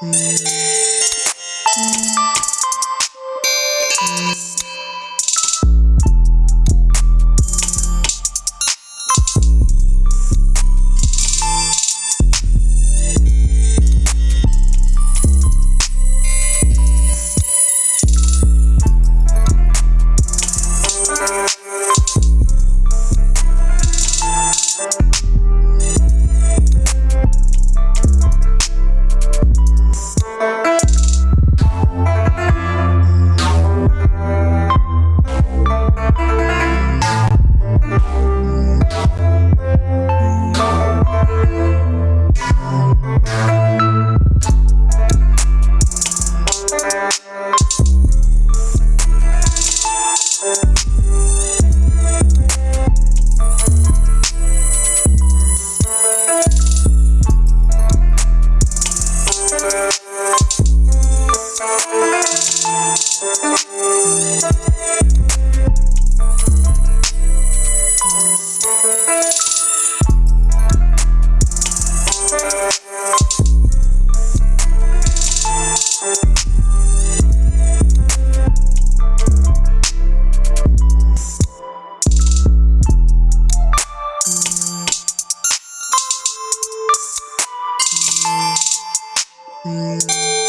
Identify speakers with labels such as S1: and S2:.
S1: Música Mm.